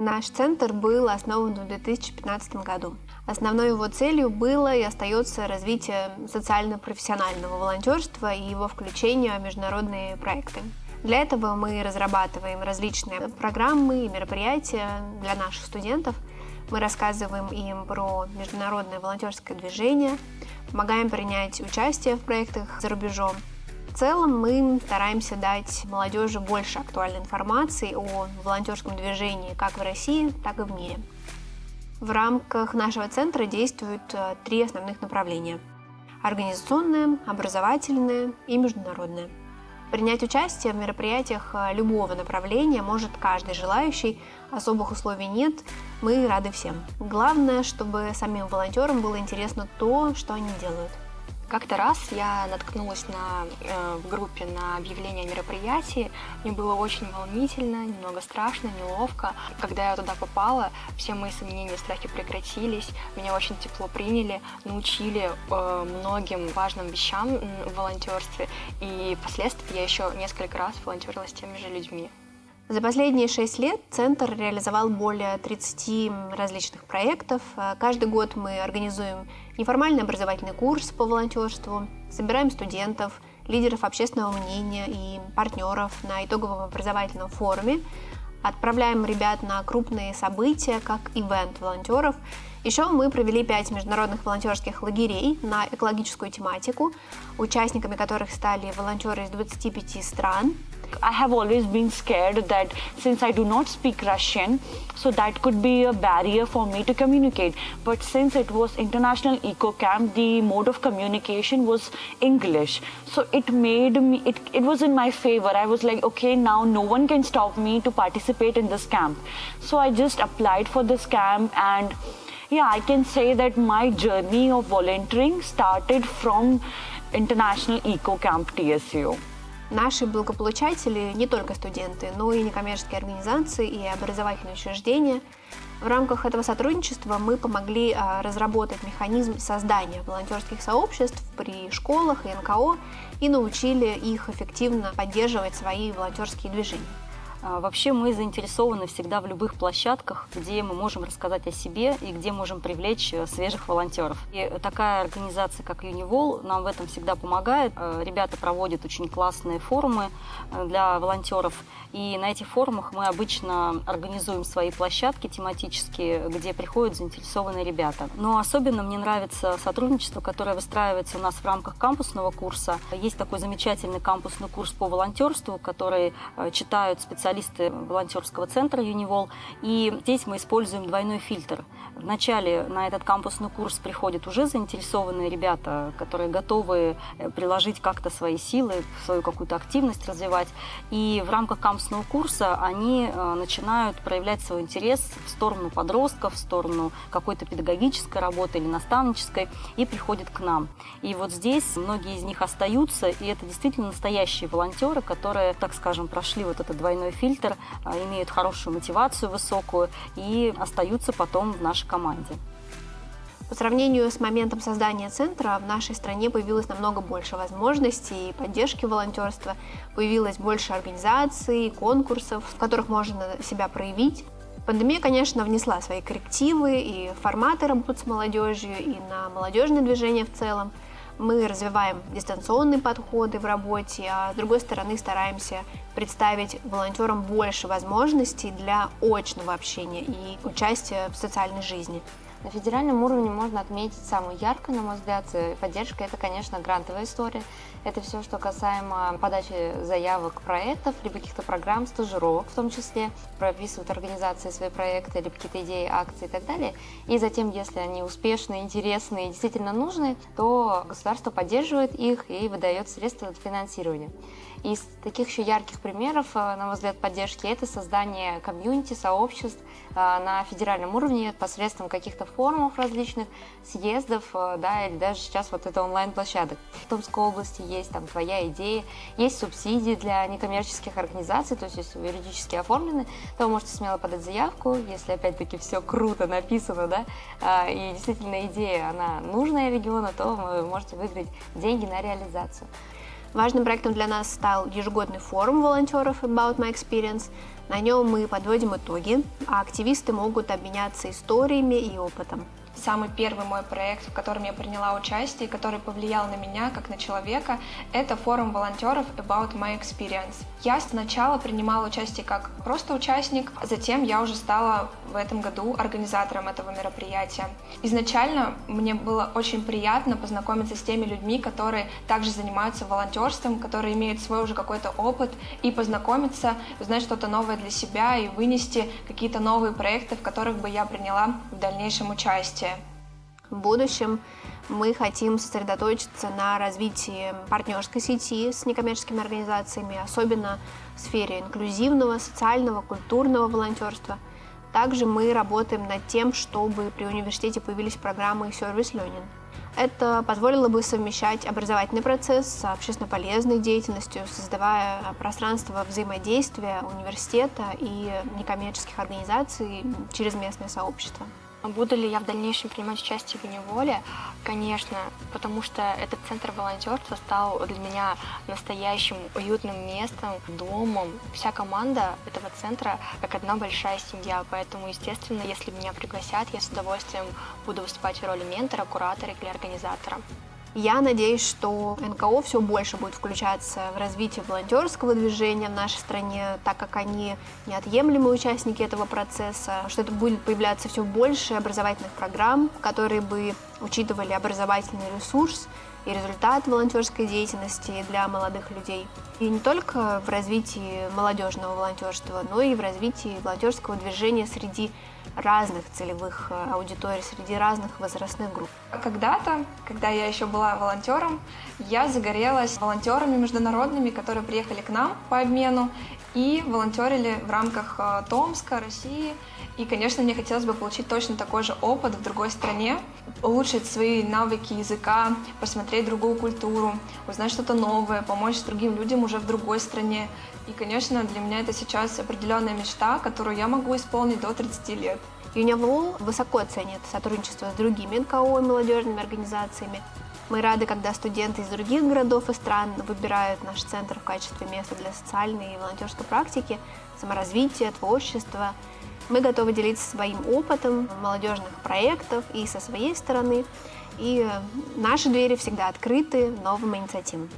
Наш центр был основан в 2015 году. Основной его целью было и остается развитие социально-профессионального волонтерства и его включение в международные проекты. Для этого мы разрабатываем различные программы и мероприятия для наших студентов. Мы рассказываем им про международное волонтерское движение, помогаем принять участие в проектах за рубежом. В целом мы стараемся дать молодежи больше актуальной информации о волонтерском движении как в России, так и в мире. В рамках нашего центра действуют э, три основных направления – организационное, образовательное и международное. Принять участие в мероприятиях э, любого направления может каждый желающий, особых условий нет, мы рады всем. Главное, чтобы самим волонтерам было интересно то, что они делают – как-то раз я наткнулась на, э, в группе на объявление о. Мне было очень волнительно, немного страшно, неловко. Когда я туда попала, все мои сомнения и страхи прекратились. Меня очень тепло приняли, научили э, многим важным вещам в волонтерстве. И впоследствии я еще несколько раз волонтерила с теми же людьми. За последние шесть лет Центр реализовал более 30 различных проектов. Каждый год мы организуем неформальный образовательный курс по волонтерству, собираем студентов, лидеров общественного мнения и партнеров на итоговом образовательном форуме, отправляем ребят на крупные события, как ивент волонтеров. Еще мы провели пять международных волонтерских лагерей на экологическую тематику, участниками которых стали волонтеры из 25 стран – I have always been scared that since I do not speak Russian, so that could be a barrier for me to communicate. But since it was International Eco Camp, the mode of communication was English. So it made me, it, it was in my favor. I was like, okay, now no one can stop me to participate in this camp. So I just applied for this camp and yeah, I can say that my journey of volunteering started from International Eco Camp TSU. Наши благополучатели не только студенты, но и некоммерческие организации и образовательные учреждения. В рамках этого сотрудничества мы помогли а, разработать механизм создания волонтерских сообществ при школах и НКО и научили их эффективно поддерживать свои волонтерские движения. А, вообще мы заинтересованы всегда в любых площадках, где мы можем рассказать о себе и где можем привлечь э, свежих волонтеров. И такая организация, как Юнивол, нам в этом всегда помогает. Э, ребята проводят очень классные форумы э, для волонтеров. И на этих форумах мы обычно организуем свои площадки тематические, где приходят заинтересованные ребята. Но особенно мне нравится сотрудничество, которое выстраивается у нас в рамках кампусного курса. Есть такой замечательный кампусный курс по волонтерству, который читают специалисты специалисты волонтерского центра Юнивол. И здесь мы используем двойной фильтр. Вначале на этот кампусный курс приходят уже заинтересованные ребята, которые готовы э, приложить как-то свои силы, свою какую-то активность развивать. И в рамках кампусного курса они э, начинают проявлять свой интерес в сторону подростков, в сторону какой-то педагогической работы или наставнической и приходят к нам. И вот здесь многие из них остаются, и это действительно настоящие волонтеры, которые, так скажем, прошли вот этот двойной фильтр, а, имеют хорошую мотивацию высокую и остаются потом в нашей команде. По сравнению с моментом создания центра в нашей стране появилось намного больше возможностей и поддержки волонтерства, появилось больше организаций, конкурсов, в которых можно себя проявить. Пандемия, конечно, внесла свои коррективы и форматы работы с молодежью, и на молодежное движение в целом – мы развиваем дистанционные подходы в работе, а с другой стороны стараемся представить волонтерам больше возможностей для очного общения и участия в социальной жизни. На федеральном уровне можно отметить самую яркую, на мой взгляд, поддержка – это, конечно, грантовая история. Это все, что касаемо подачи заявок проектов, либо каких-то программ, стажировок в том числе, прописывают организации свои проекты, либо какие-то идеи, акции и так далее. И затем, если они успешны, интересны и действительно нужны, то государство поддерживает их и выдает средства для финансирования. Из таких еще ярких примеров, э, на мой взгляд, поддержки – это создание комьюнити, сообществ э, на федеральном уровне посредством каких-то форумов различных, съездов, э, да, или даже сейчас вот это онлайн-площадок. В Томской области есть там «Твоя идея», есть субсидии для некоммерческих организаций, то есть если вы юридически оформлены, то вы можете смело подать заявку, если опять-таки все круто написано, да, и действительно идея, она нужная региону, то вы можете выиграть деньги на реализацию. Важным проектом для нас стал ежегодный форум волонтеров About My Experience. На нем мы подводим итоги, а активисты могут обменяться историями и опытом самый первый мой проект, в котором я приняла участие, который повлиял на меня как на человека, это форум волонтеров About My Experience. Я сначала принимала участие как просто участник, а затем я уже стала в этом году организатором этого мероприятия. Изначально мне было очень приятно познакомиться с теми людьми, которые также занимаются волонтерством, которые имеют свой уже какой-то опыт, и познакомиться, узнать что-то новое для себя и вынести какие-то новые проекты, в которых бы я приняла в дальнейшем участие. В будущем мы хотим сосредоточиться на развитии партнерской сети с некоммерческими организациями, особенно в сфере инклюзивного, социального, культурного волонтерства. Также мы работаем над тем, чтобы при университете появились программы Service Learning. Это позволило бы совмещать образовательный процесс с общественно полезной деятельностью, создавая пространство взаимодействия университета и некоммерческих организаций через местное сообщество. Буду ли я в дальнейшем принимать участие в Неволе? Конечно, потому что этот центр волонтерства стал для меня настоящим уютным местом, домом. Вся команда этого центра как одна большая семья, поэтому, естественно, если меня пригласят, я с удовольствием буду выступать в роли ментора, куратора или организатора. Я надеюсь, что НКО все больше будет включаться в развитие волонтерского движения в нашей стране, так как они неотъемлемые участники этого процесса, что это будет появляться все больше образовательных программ, которые бы учитывали образовательный ресурс и результат волонтерской деятельности для молодых людей. И не только в развитии молодежного волонтерства, но и в развитии волонтерского движения среди разных целевых э, аудиторий, среди разных возрастных групп. Когда-то, когда я еще была волонтером, я загорелась волонтерами международными, которые приехали к нам по обмену и волонтерили в рамках э, Томска, России. И, конечно, мне хотелось бы получить точно такой же опыт в другой стране, улучшить свои навыки языка, посмотреть другую культуру, узнать что-то новое, помочь другим людям уже в другой стране. И, конечно, для меня это сейчас определенная мечта, которую я могу исполнить до 30 лет. Юнивол высоко ценит сотрудничество с другими НКО и молодежными организациями. Мы рады, когда студенты из других городов и стран выбирают наш центр в качестве места для социальной и волонтерской практики, саморазвития, творчества. Мы готовы делиться своим опытом молодежных проектов и со своей стороны. И наши двери всегда открыты новым инициативам.